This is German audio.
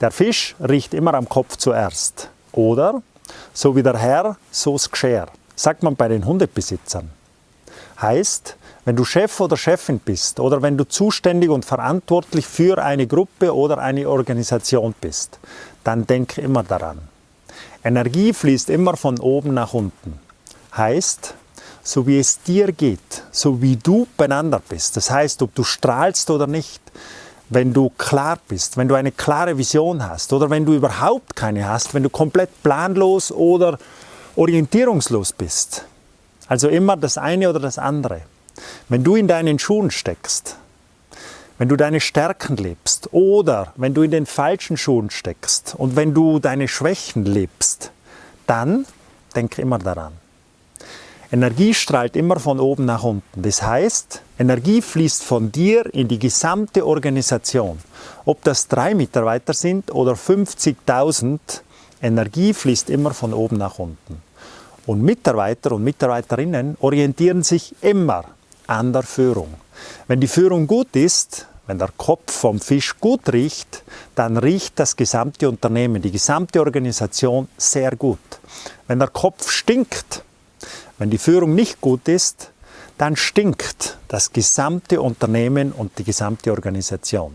Der Fisch riecht immer am Kopf zuerst. Oder, so wie der Herr, so's Gschär, sagt man bei den Hundebesitzern. Heißt, wenn du Chef oder Chefin bist oder wenn du zuständig und verantwortlich für eine Gruppe oder eine Organisation bist, dann denk immer daran. Energie fließt immer von oben nach unten. Heißt, so wie es dir geht, so wie du beieinander bist, das heißt, ob du strahlst oder nicht, wenn du klar bist, wenn du eine klare Vision hast oder wenn du überhaupt keine hast, wenn du komplett planlos oder orientierungslos bist. Also immer das eine oder das andere. Wenn du in deinen Schuhen steckst, wenn du deine Stärken lebst oder wenn du in den falschen Schuhen steckst und wenn du deine Schwächen lebst, dann denk immer daran. Energie strahlt immer von oben nach unten. Das heißt, Energie fließt von dir in die gesamte Organisation. Ob das drei Mitarbeiter sind oder 50.000, Energie fließt immer von oben nach unten. Und Mitarbeiter und Mitarbeiterinnen orientieren sich immer an der Führung. Wenn die Führung gut ist, wenn der Kopf vom Fisch gut riecht, dann riecht das gesamte Unternehmen, die gesamte Organisation sehr gut. Wenn der Kopf stinkt, wenn die Führung nicht gut ist, dann stinkt das gesamte Unternehmen und die gesamte Organisation.